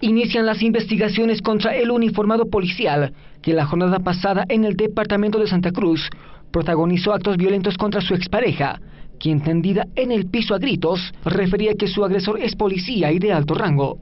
Inician las investigaciones contra el uniformado policial que la jornada pasada en el departamento de Santa Cruz protagonizó actos violentos contra su expareja, quien tendida en el piso a gritos refería que su agresor es policía y de alto rango.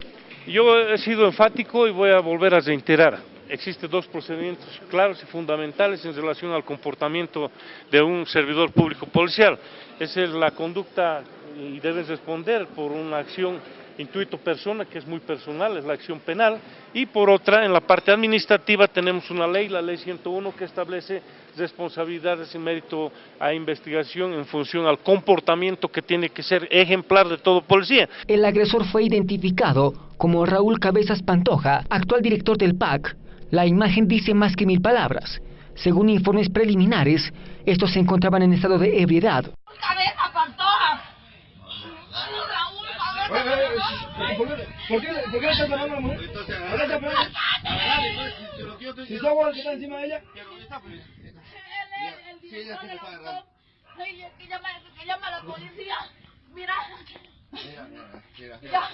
Yo he sido enfático y voy a volver a reiterar. Existen dos procedimientos claros y fundamentales en relación al comportamiento de un servidor público policial. Esa es la conducta y deben responder por una acción intuito persona, que es muy personal, es la acción penal, y por otra, en la parte administrativa tenemos una ley, la ley 101, que establece responsabilidades y mérito a investigación en función al comportamiento que tiene que ser ejemplar de todo policía. El agresor fue identificado como Raúl Cabezas Pantoja, actual director del PAC. La imagen dice más que mil palabras. Según informes preliminares, estos se encontraban en estado de ebriedad. ¡Cabeza Pantoja! ¿Por qué, ¿Por qué le estás pegando a la mujer? ¿Por qué le estás pegando? Si sos vos el que está encima de ella. Sí, ella se me está agarrando. Que llama, que llama a la policía. Mira. Mira, mira, mira.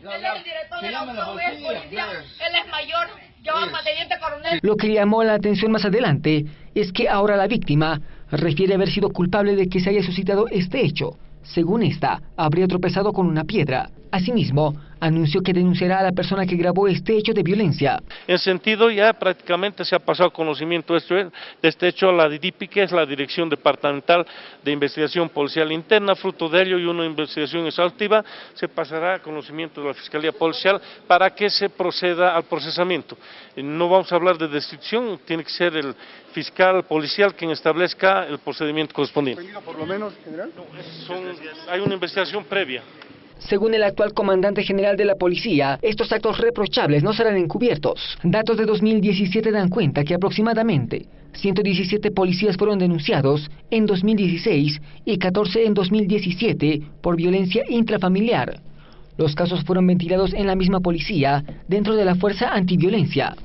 Él es el director de la policía. Él es mayor. Yo teniente coronel. Lo que llamó la atención más adelante es que ahora la víctima refiere haber sido culpable de que se haya suscitado este hecho. Según esta, habría tropezado con una piedra. Asimismo, anunció que denunciará a la persona que grabó este hecho de violencia. En sentido, ya prácticamente se ha pasado conocimiento de este hecho a la DIDIPI, que es la Dirección Departamental de Investigación Policial Interna, fruto de ello y una investigación exhaustiva, se pasará a conocimiento de la Fiscalía Policial para que se proceda al procesamiento. Eh, no vamos a hablar de destrucción, tiene que ser el fiscal policial quien establezca el procedimiento correspondiente. por lo menos, general? hay una investigación previa. Según el actual comandante general de la policía, estos actos reprochables no serán encubiertos. Datos de 2017 dan cuenta que aproximadamente 117 policías fueron denunciados en 2016 y 14 en 2017 por violencia intrafamiliar. Los casos fueron ventilados en la misma policía dentro de la Fuerza Antiviolencia.